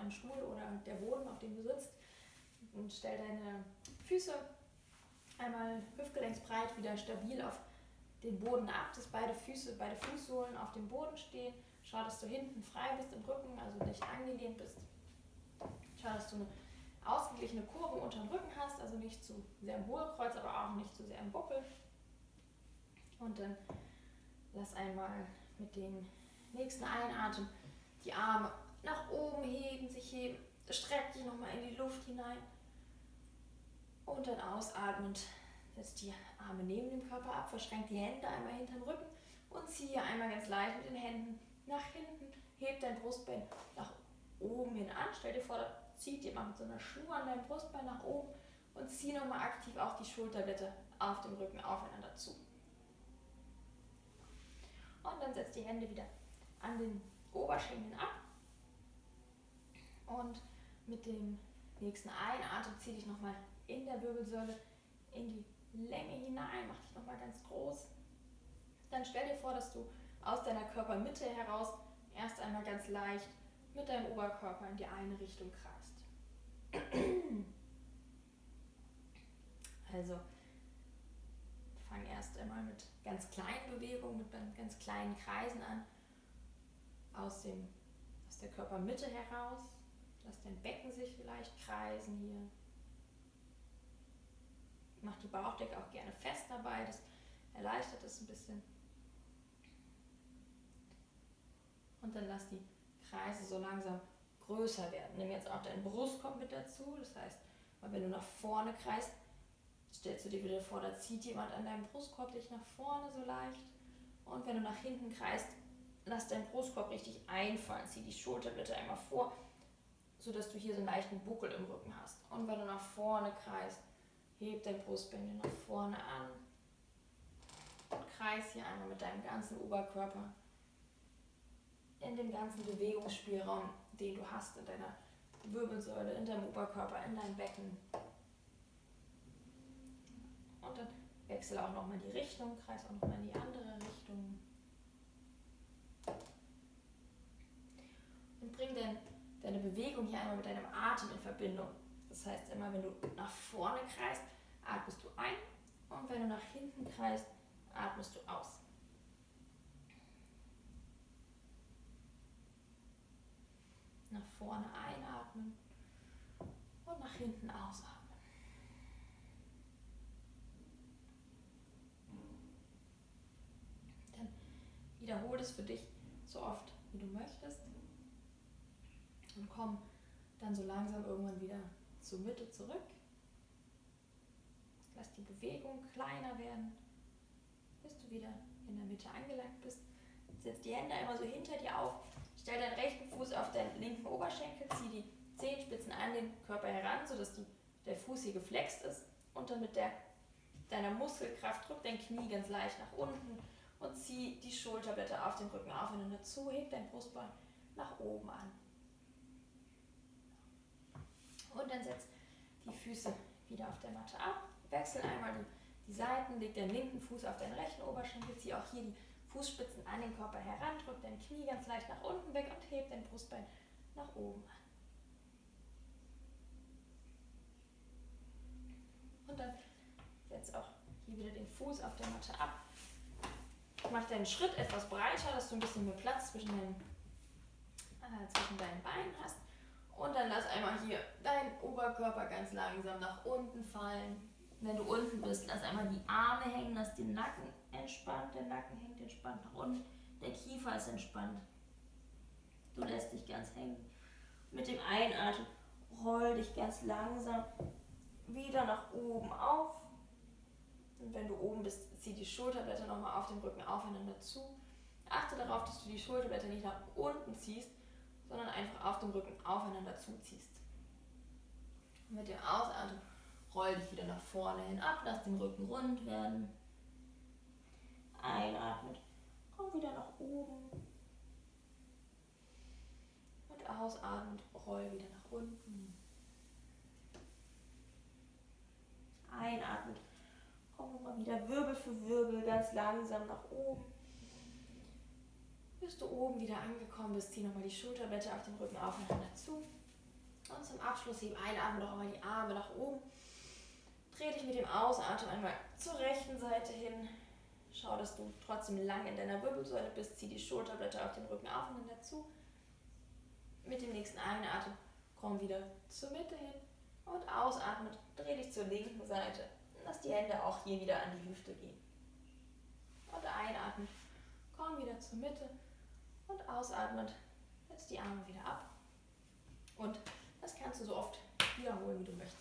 ein Stuhl oder der Boden, auf dem du sitzt. Und stell deine Füße einmal hüftgelenksbreit wieder stabil auf den Boden ab, dass beide Füße, beide Fußsohlen auf dem Boden stehen. Schau, dass du hinten frei bist im Rücken, also nicht angelehnt bist. Schau, dass du eine ausgeglichene Kurve unter dem Rücken hast, also nicht zu sehr im Hohlkreuz, aber auch nicht zu sehr im Buckel. Und dann lass einmal mit dem nächsten Einatmen die Arme nach oben heben, sich heben. Streck dich nochmal in die Luft hinein. Und dann ausatmend setz die Arme neben dem Körper ab, verschränk die Hände einmal hinterm Rücken und ziehe einmal ganz leicht mit den Händen nach hinten. Heb dein Brustbein nach oben hin an. Stell dir vor, da zieht jemand mit so einer Schnur an deinem Brustbein nach oben und zieh nochmal aktiv auch die Schulterblätter auf dem Rücken aufeinander zu. Und dann setzt die Hände wieder an den Oberschenkeln ab. Und mit dem nächsten Einatmen zieh dich nochmal in der Wirbelsäule in die Länge hinein, mach dich nochmal ganz groß. Dann stell dir vor, dass du aus deiner Körpermitte heraus erst einmal ganz leicht mit deinem Oberkörper in die eine Richtung kreist. Also fang erst einmal mit ganz kleinen Bewegungen, mit ganz kleinen Kreisen an, aus, dem, aus der Körpermitte heraus. Lass dein Becken sich vielleicht kreisen hier. Mach die Bauchdecke auch gerne fest dabei, das erleichtert es ein bisschen. Und dann lass die Kreise so langsam größer werden. Nimm jetzt auch deinen Brustkorb mit dazu. Das heißt, wenn du nach vorne kreist, stellst du dir wieder vor, da zieht jemand an deinem Brustkorb dich nach vorne so leicht. Und wenn du nach hinten kreist, lass deinen Brustkorb richtig einfallen. Zieh die Schulterblätter einmal vor, sodass du hier so einen leichten Buckel im Rücken hast. Und wenn du nach vorne kreist, heb dein Brustbein nach vorne an. Und kreis hier einmal mit deinem ganzen Oberkörper in dem ganzen Bewegungsspielraum, den du hast in deiner Wirbelsäule, in deinem Oberkörper, in deinem Becken. Und dann wechsle auch nochmal die Richtung, kreis auch nochmal in die andere Richtung. Und bring dann deine Bewegung hier einmal mit deinem Atem in Verbindung. Das heißt, immer wenn du nach vorne kreist, atmest du ein und wenn du nach hinten kreist, atmest du aus. Nach vorne einatmen und nach hinten ausatmen. Dann wiederhole es für dich so oft, wie du möchtest. Und komm dann so langsam irgendwann wieder zur Mitte zurück. Lass die Bewegung kleiner werden, bis du wieder in der Mitte angelangt bist. Setz die Hände einmal so hinter dir auf Stell deinen rechten Fuß auf deinen linken Oberschenkel, zieh die Zehenspitzen an den Körper heran, sodass die, der Fuß hier geflext ist und dann mit der, deiner Muskelkraft drück dein Knie ganz leicht nach unten und zieh die Schulterblätter auf den Rücken aufeinander zu, heb dein Brustbein nach oben an. Und dann setz die Füße wieder auf der Matte ab, wechsel einmal die, Seiten, leg deinen linken Fuß auf deinen rechten Oberschenkel, zieh auch hier die Fußspitzen an den Körper heran, drück dein Knie ganz leicht nach unten weg und heb dein Brustbein nach oben an. Und dann setz auch hier wieder den Fuß auf der Matte ab. Mach deinen Schritt etwas breiter, dass du ein bisschen mehr Platz zwischen deinen, äh, zwischen deinen Beinen hast. Und dann lass einmal hier deinen Oberkörper ganz langsam nach unten fallen. Wenn du unten bist, lass einmal die Arme hängen, lass den Nacken entspannt, der Nacken hängt entspannt nach unten, der Kiefer ist entspannt. Du lässt dich ganz hängen. Mit dem Einatmen roll dich ganz langsam wieder nach oben auf. Und wenn du oben bist, zieh die Schulterblätter nochmal auf dem Rücken aufeinander zu. Achte darauf, dass du die Schulterblätter nicht nach unten ziehst, sondern einfach auf dem Rücken aufeinander zuziehst. Und mit dem Ausatmen roll dich wieder nach vorne hin ab, lass den Rücken rund werden. Einatmet, komm wieder nach oben. Und ausatmet, roll wieder nach unten. Einatmet, komm nochmal wieder Wirbel für Wirbel ganz langsam nach oben. Bis du oben wieder angekommen bist, zieh nochmal die Schulterblätter auf den Rücken aufeinander zu. Und zum Abschluss heb einatmen doch einmal die Arme nach oben. Dreh dich mit dem Ausatmen einmal zur rechten Seite hin. Schau, dass du trotzdem lang in deiner Wirbelsäule bist. Zieh die Schulterblätter auf den Rücken auf und dann dazu. Mit dem nächsten Einatmen komm wieder zur Mitte hin und ausatmen. Dreh dich zur linken Seite. Lass die Hände auch hier wieder an die Hüfte gehen. Und einatmen. Komm wieder zur Mitte und ausatmend setz die Arme wieder ab. Und das kannst du so oft wiederholen, wie du möchtest.